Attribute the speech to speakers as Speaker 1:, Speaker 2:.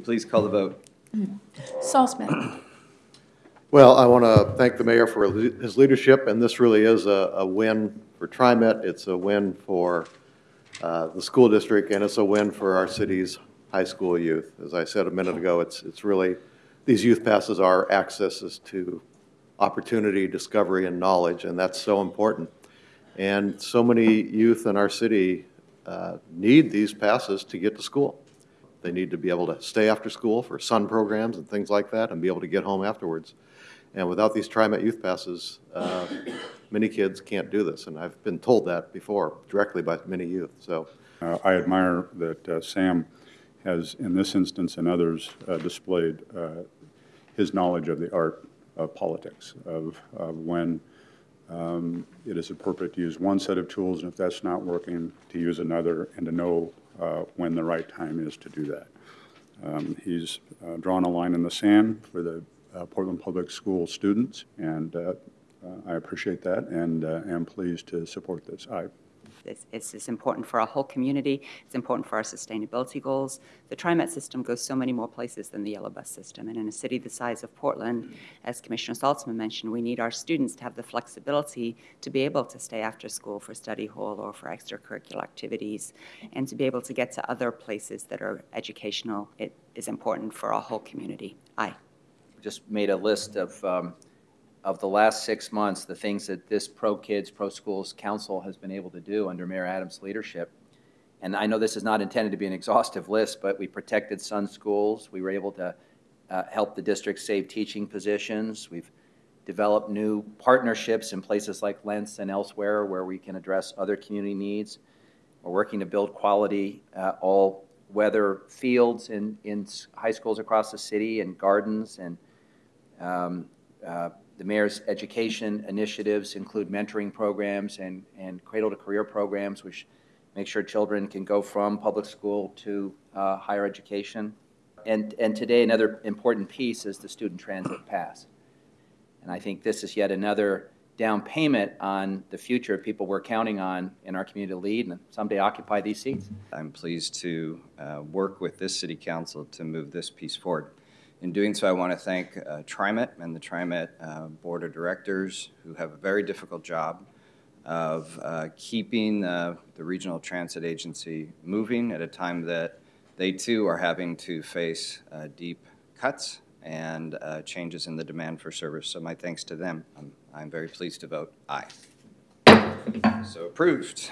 Speaker 1: please call the vote?
Speaker 2: Saltzman.
Speaker 3: Well, I want to thank the mayor for his leadership, and this really is a, a win for TriMet. It's a win for uh, the school district, and it's a win for our city's high school youth. As I said a minute ago, it's, it's really, these youth passes are accesses to opportunity, discovery, and knowledge, and that's so important. And so many youth in our city uh, need these passes to get to school. They need to be able to stay after school for sun programs and things like that, and be able to get home afterwards. And without these TriMet youth passes, uh, many kids can't do this, and I've been told that before, directly by many youth, so.
Speaker 4: Uh, I admire that uh, Sam has, in this instance and others, uh, displayed uh, his knowledge of the art of politics, of, of when um, it is appropriate to use one set of tools, and if that's not working, to use another, and to know uh, when the right time is to do that. Um, He's uh, drawn a line in the sand for the uh, Portland Public School students, and uh, I appreciate that, and am pleased to support this. I
Speaker 5: It's, it's, it's important for our whole community. It's important for our sustainability goals. The TriMet system goes so many more places than the yellow bus system. And in a city the size of Portland, as Commissioner Saltzman mentioned, we need our students to have the flexibility to be able to stay after school for study hall or for extracurricular activities and to be able to get to other places that are educational. It is important for our whole community. Aye.
Speaker 1: Just made a list of, um, of the last six months, the things that this Pro Kids, Pro Schools Council has been able to do under Mayor Adams' leadership. And I know this is not intended to be an exhaustive list, but we protected Sun Schools. We were able to uh, help the district save teaching positions. We've developed new partnerships in places like Lents and elsewhere where we can address other community needs. We're working to build quality uh, all-weather fields in, in high schools across the city and gardens. And um, uh, the mayor's education initiatives include mentoring programs and, and cradle-to-career programs, which make sure children can go from public school to uh, higher education. And, and today, another important piece is the student transit pass. And I think this is yet another down payment on the future of people we're counting on in our community to lead and someday occupy these seats.
Speaker 6: I'm pleased to uh, work with this city council to move this piece forward. In doing so, I want to thank uh, TriMet and the TriMet uh, Board of Directors, who have a very difficult job of uh, keeping uh, the Regional Transit Agency moving at a time that they too are having to face uh, deep cuts and uh, changes in the demand for service. So my thanks to them. I'm, I'm very pleased to vote aye. So approved.